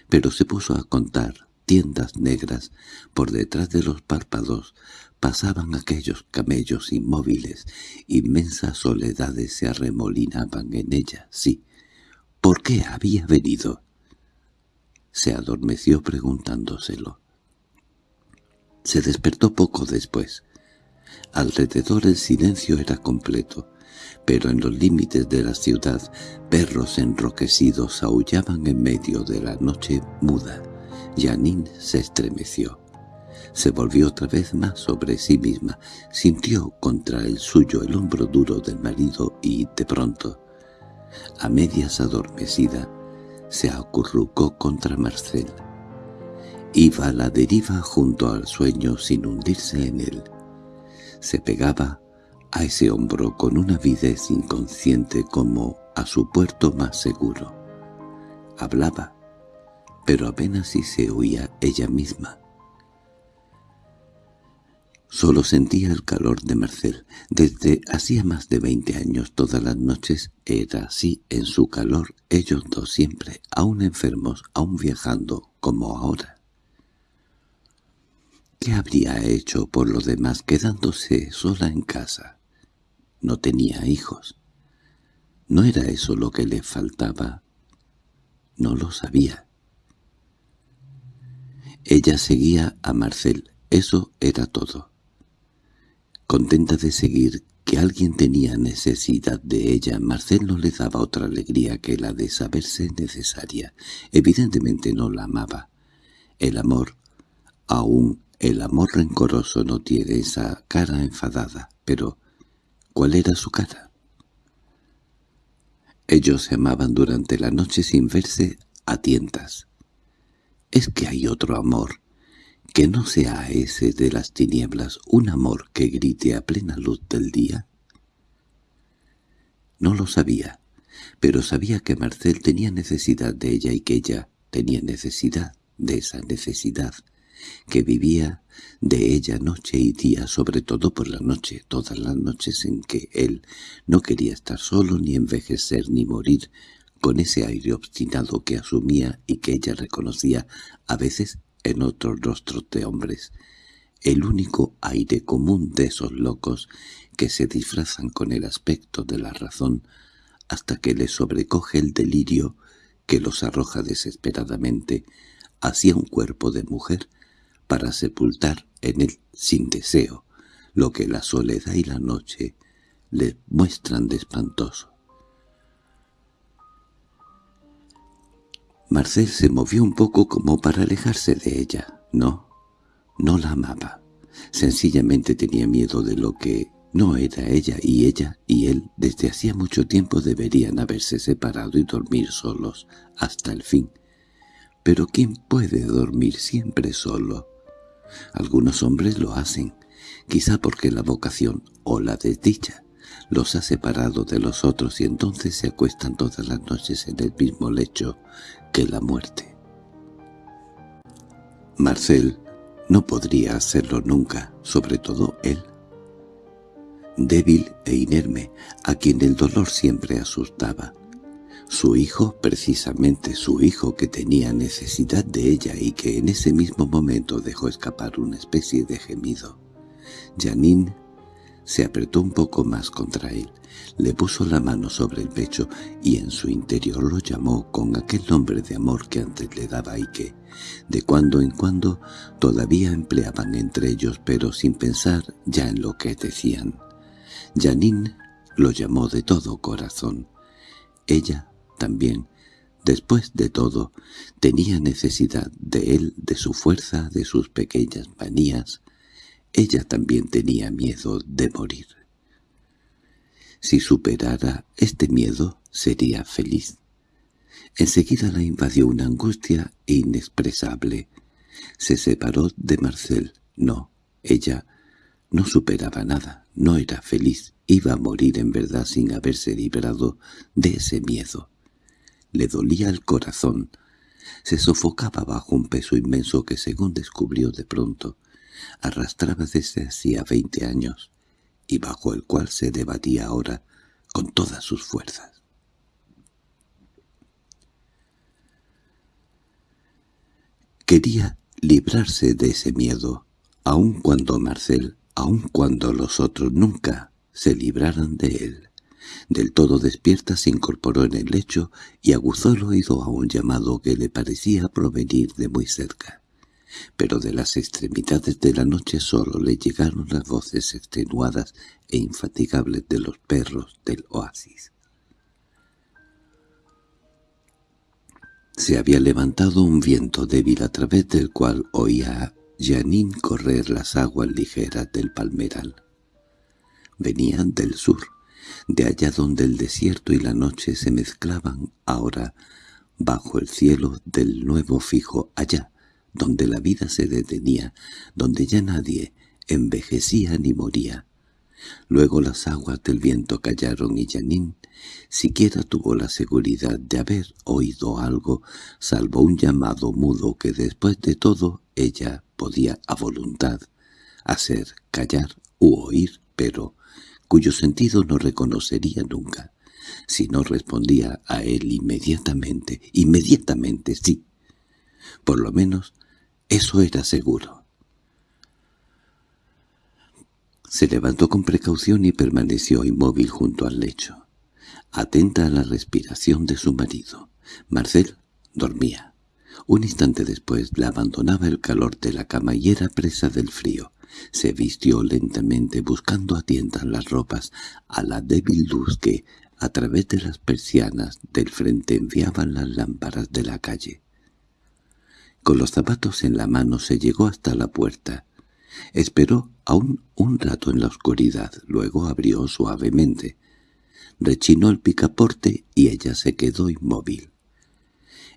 Pero se puso a contar tiendas negras, por detrás de los párpados, pasaban aquellos camellos inmóviles, inmensas soledades se arremolinaban en ella, sí. ¿Por qué había venido? Se adormeció preguntándoselo. Se despertó poco después. Alrededor el silencio era completo, pero en los límites de la ciudad perros enroquecidos aullaban en medio de la noche muda. Janine se estremeció. Se volvió otra vez más sobre sí misma, sintió contra el suyo el hombro duro del marido y, de pronto, a medias adormecida, se acurrucó contra Marcel. Iba a la deriva junto al sueño sin hundirse en él. Se pegaba a ese hombro con una avidez inconsciente como a su puerto más seguro. Hablaba, pero apenas si se oía ella misma. Solo sentía el calor de Marcel. Desde hacía más de veinte años todas las noches era así en su calor, ellos dos siempre, aún enfermos, aún viajando, como ahora. ¿Qué habría hecho por lo demás quedándose sola en casa? No tenía hijos. ¿No era eso lo que le faltaba? No lo sabía. Ella seguía a Marcel, eso era todo contenta de seguir que alguien tenía necesidad de ella, Marcel no le daba otra alegría que la de saberse necesaria. Evidentemente no la amaba. El amor, aún el amor rencoroso no tiene esa cara enfadada, pero ¿cuál era su cara? Ellos se amaban durante la noche sin verse a tientas. ¿Es que hay otro amor que no sea ese de las tinieblas un amor que grite a plena luz del día? No lo sabía, pero sabía que Marcel tenía necesidad de ella y que ella tenía necesidad de esa necesidad, que vivía de ella noche y día, sobre todo por la noche, todas las noches en que él no quería estar solo ni envejecer ni morir, con ese aire obstinado que asumía y que ella reconocía a veces en otros rostros de hombres, el único aire común de esos locos que se disfrazan con el aspecto de la razón hasta que les sobrecoge el delirio que los arroja desesperadamente hacia un cuerpo de mujer para sepultar en él sin deseo lo que la soledad y la noche le muestran de espantoso. Marcel se movió un poco como para alejarse de ella. No, no la amaba. Sencillamente tenía miedo de lo que no era ella y ella y él desde hacía mucho tiempo deberían haberse separado y dormir solos hasta el fin. Pero ¿quién puede dormir siempre solo? Algunos hombres lo hacen, quizá porque la vocación o la desdicha los ha separado de los otros y entonces se acuestan todas las noches en el mismo lecho que la muerte. Marcel no podría hacerlo nunca, sobre todo él. Débil e inerme, a quien el dolor siempre asustaba. Su hijo, precisamente su hijo que tenía necesidad de ella y que en ese mismo momento dejó escapar una especie de gemido. Janine se apretó un poco más contra él, le puso la mano sobre el pecho y en su interior lo llamó con aquel nombre de amor que antes le daba y que, de cuando en cuando, todavía empleaban entre ellos pero sin pensar ya en lo que decían. Janine lo llamó de todo corazón. Ella también, después de todo, tenía necesidad de él, de su fuerza, de sus pequeñas manías, ella también tenía miedo de morir. Si superara este miedo, sería feliz. Enseguida la invadió una angustia inexpresable. Se separó de Marcel. No, ella no superaba nada, no era feliz, iba a morir en verdad sin haberse librado de ese miedo. Le dolía el corazón, se sofocaba bajo un peso inmenso que según descubrió de pronto, arrastraba desde hacía veinte años y bajo el cual se debatía ahora con todas sus fuerzas. Quería librarse de ese miedo, aun cuando Marcel, aun cuando los otros nunca se libraran de él. Del todo despierta se incorporó en el lecho y aguzó el oído a un llamado que le parecía provenir de muy cerca. Pero de las extremidades de la noche solo le llegaron las voces extenuadas e infatigables de los perros del oasis. Se había levantado un viento débil a través del cual oía a Janine correr las aguas ligeras del palmeral. Venían del sur, de allá donde el desierto y la noche se mezclaban ahora bajo el cielo del nuevo fijo, allá donde la vida se detenía, donde ya nadie envejecía ni moría, Luego las aguas del viento callaron y Janine siquiera tuvo la seguridad de haber oído algo, salvo un llamado mudo que después de todo ella podía a voluntad hacer callar u oír, pero cuyo sentido no reconocería nunca, si no respondía a él inmediatamente, inmediatamente sí. Por lo menos eso era seguro. Se levantó con precaución y permaneció inmóvil junto al lecho, atenta a la respiración de su marido. Marcel dormía. Un instante después la abandonaba el calor de la cama y era presa del frío. Se vistió lentamente buscando a tientas las ropas a la débil luz que, a través de las persianas del frente enviaban las lámparas de la calle. Con los zapatos en la mano se llegó hasta la puerta. Esperó aún un rato en la oscuridad, luego abrió suavemente. Rechinó el picaporte y ella se quedó inmóvil.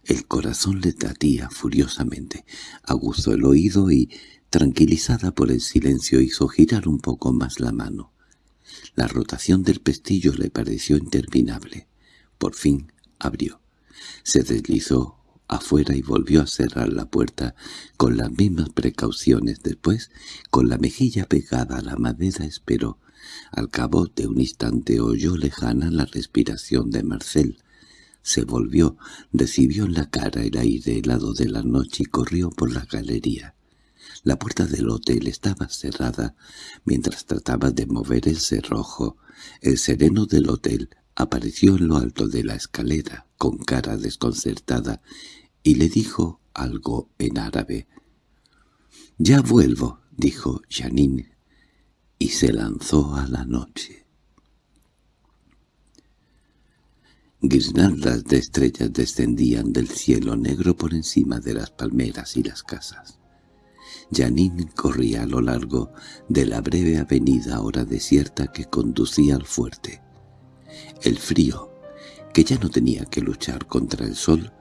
El corazón le latía furiosamente, aguzó el oído y, tranquilizada por el silencio, hizo girar un poco más la mano. La rotación del pestillo le pareció interminable. Por fin abrió. Se deslizó afuera y volvió a cerrar la puerta con las mismas precauciones. Después, con la mejilla pegada a la madera, esperó. Al cabo de un instante oyó lejana la respiración de Marcel. Se volvió, recibió en la cara el aire helado de la noche y corrió por la galería. La puerta del hotel estaba cerrada mientras trataba de mover el cerrojo. El sereno del hotel apareció en lo alto de la escalera, con cara desconcertada, y le dijo algo en árabe. «Ya vuelvo», dijo Janine, y se lanzó a la noche. Guirnaldas de estrellas descendían del cielo negro por encima de las palmeras y las casas. Janine corría a lo largo de la breve avenida ahora desierta que conducía al fuerte. El frío, que ya no tenía que luchar contra el sol,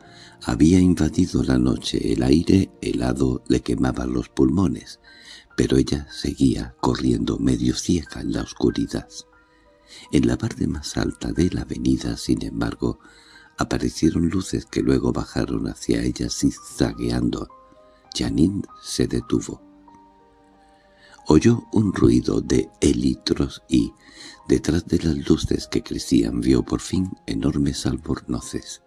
había invadido la noche, el aire helado le quemaba los pulmones, pero ella seguía corriendo medio ciega en la oscuridad. En la parte más alta de la avenida, sin embargo, aparecieron luces que luego bajaron hacia ella zigzagueando. Janine se detuvo. Oyó un ruido de elitros y, detrás de las luces que crecían, vio por fin enormes albornoces,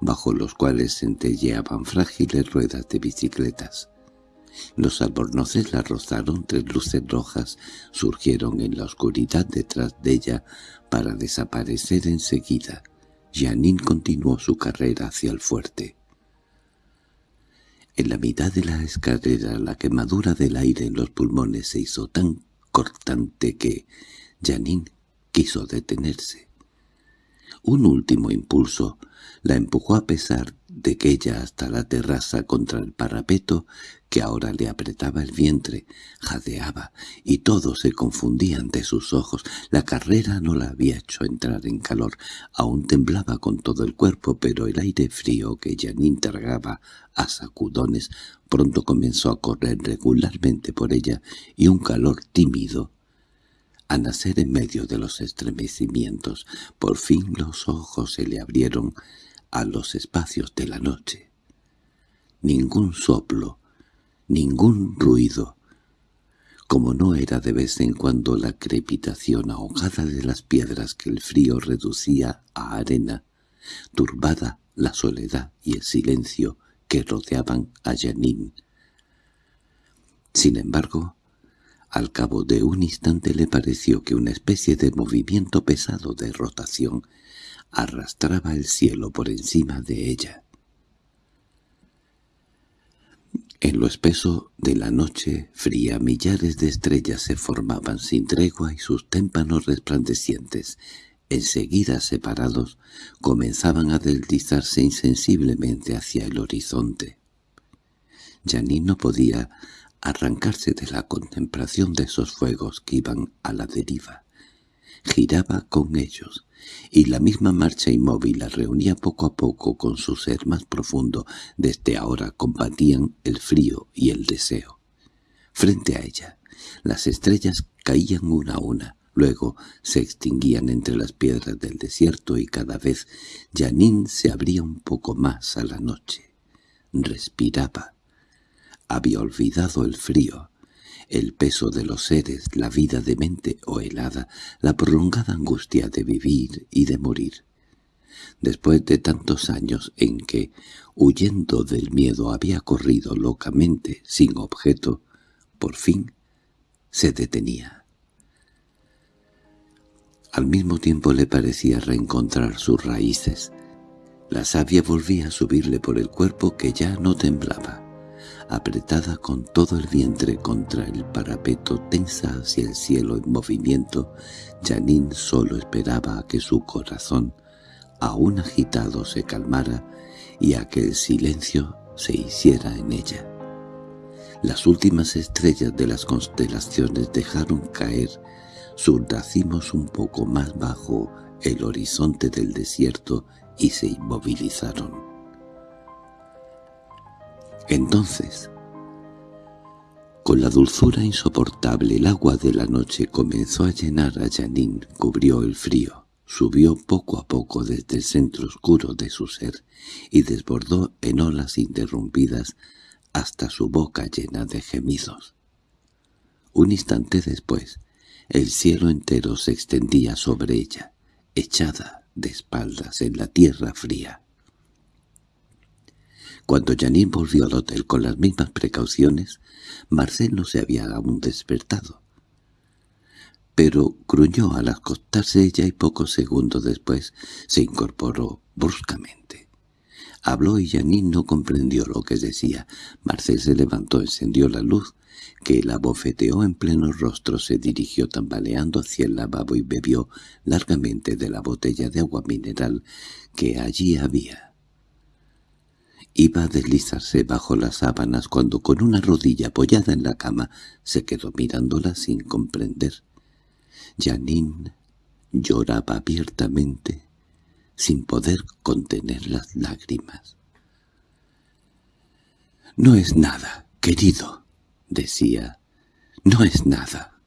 bajo los cuales centelleaban frágiles ruedas de bicicletas. Los albornoces la rozaron, tres luces rojas surgieron en la oscuridad detrás de ella para desaparecer enseguida. Janine continuó su carrera hacia el fuerte. En la mitad de la escalera la quemadura del aire en los pulmones se hizo tan cortante que Janine quiso detenerse. Un último impulso la empujó a pesar de que ella hasta la terraza contra el parapeto que ahora le apretaba el vientre, jadeaba, y todo se confundía ante sus ojos. La carrera no la había hecho entrar en calor, aún temblaba con todo el cuerpo, pero el aire frío que Janine tragaba a sacudones pronto comenzó a correr regularmente por ella, y un calor tímido a nacer en medio de los estremecimientos. Por fin los ojos se le abrieron a los espacios de la noche. Ningún soplo, ningún ruido, como no era de vez en cuando la crepitación ahogada de las piedras que el frío reducía a arena, turbada la soledad y el silencio que rodeaban a Janine. Sin embargo, al cabo de un instante le pareció que una especie de movimiento pesado de rotación arrastraba el cielo por encima de ella. En lo espeso de la noche fría millares de estrellas se formaban sin tregua y sus témpanos resplandecientes, enseguida separados, comenzaban a deslizarse insensiblemente hacia el horizonte. Janine no podía arrancarse de la contemplación de esos fuegos que iban a la deriva. Giraba con ellos, y la misma marcha inmóvil la reunía poco a poco con su ser más profundo, desde ahora combatían el frío y el deseo. Frente a ella, las estrellas caían una a una, luego se extinguían entre las piedras del desierto y cada vez Janine se abría un poco más a la noche. Respiraba. Había olvidado el frío, el peso de los seres, la vida demente o helada, la prolongada angustia de vivir y de morir. Después de tantos años en que, huyendo del miedo, había corrido locamente, sin objeto, por fin se detenía. Al mismo tiempo le parecía reencontrar sus raíces. La savia volvía a subirle por el cuerpo que ya no temblaba apretada con todo el vientre contra el parapeto, tensa hacia el cielo en movimiento, Janine solo esperaba a que su corazón, aún agitado, se calmara y a que el silencio se hiciera en ella. Las últimas estrellas de las constelaciones dejaron caer sus racimos un poco más bajo el horizonte del desierto y se inmovilizaron. Entonces, con la dulzura insoportable el agua de la noche comenzó a llenar a Janine, cubrió el frío, subió poco a poco desde el centro oscuro de su ser y desbordó en olas interrumpidas hasta su boca llena de gemidos. Un instante después, el cielo entero se extendía sobre ella, echada de espaldas en la tierra fría. Cuando Janine volvió al hotel con las mismas precauciones, Marcel no se había aún despertado. Pero gruñó al acostarse ella y pocos segundos después se incorporó bruscamente. Habló y Janine no comprendió lo que decía. Marcel se levantó, encendió la luz, que la bofeteó en pleno rostro, se dirigió tambaleando hacia el lavabo y bebió largamente de la botella de agua mineral que allí había. Iba a deslizarse bajo las sábanas cuando con una rodilla apoyada en la cama se quedó mirándola sin comprender. Janine lloraba abiertamente, sin poder contener las lágrimas. «No es nada, querido», decía, «no es nada».